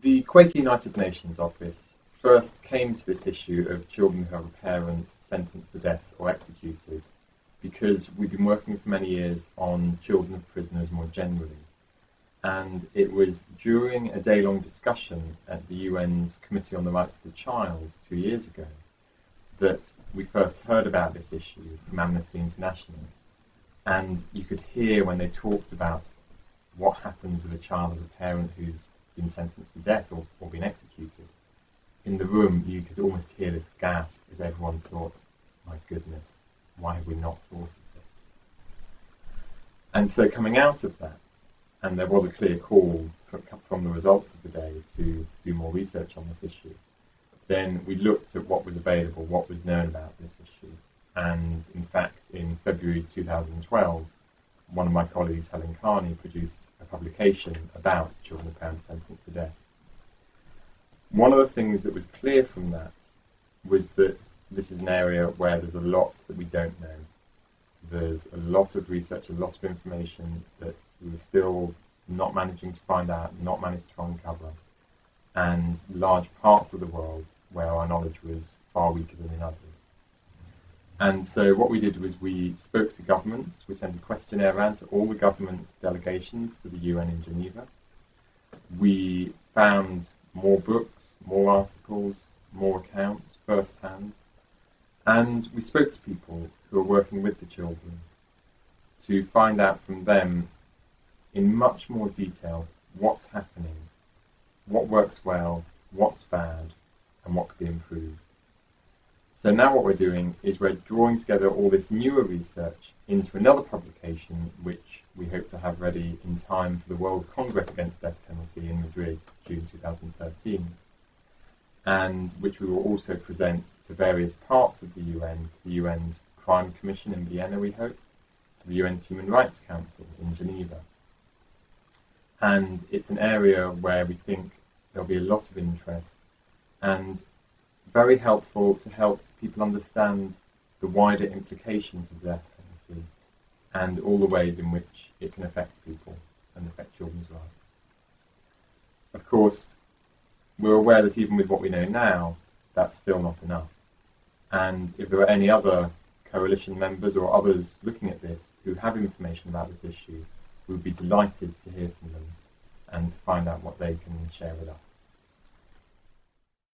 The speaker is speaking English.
The Quaker United Nations office first came to this issue of children who have a parent sentenced to death or executed because we've been working for many years on children of prisoners more generally. And it was during a day long discussion at the UN's Committee on the Rights of the Child two years ago that we first heard about this issue from Amnesty International. And you could hear when they talked about what happens with a child as a parent who's been sentenced to death or, or been executed. In the room, you could almost hear this gasp as everyone thought, my goodness, why have we not thought of this? And so coming out of that, and there was a clear call from the results of the day to do more research on this issue, then we looked at what was available, what was known about this issue. And in fact, in February 2012, one of my colleagues, Helen Carney, produced a publication about children of parents sentenced to death. One of the things that was clear from that was that this is an area where there's a lot that we don't know. There's a lot of research, a lot of information that we were still not managing to find out, not managed to uncover, and large parts of the world where our knowledge was far weaker than in others. And so what we did was we spoke to governments. We sent a questionnaire around to all the government delegations to the UN in Geneva. We found more books, more articles, more accounts firsthand. And we spoke to people who are working with the children to find out from them in much more detail what's happening, what works well, what's bad, and what could be improved. So now what we're doing is we're drawing together all this newer research into another publication which we hope to have ready in time for the World Congress Against Death Penalty in Madrid, June 2013, and which we will also present to various parts of the UN, to the UN's Crime Commission in Vienna, we hope, to the UN's Human Rights Council in Geneva. And it's an area where we think there'll be a lot of interest and very helpful to help people understand the wider implications of the death penalty and all the ways in which it can affect people and affect children's rights. Of course, we're aware that even with what we know now, that's still not enough. And if there are any other coalition members or others looking at this who have information about this issue, we would be delighted to hear from them and to find out what they can share with us.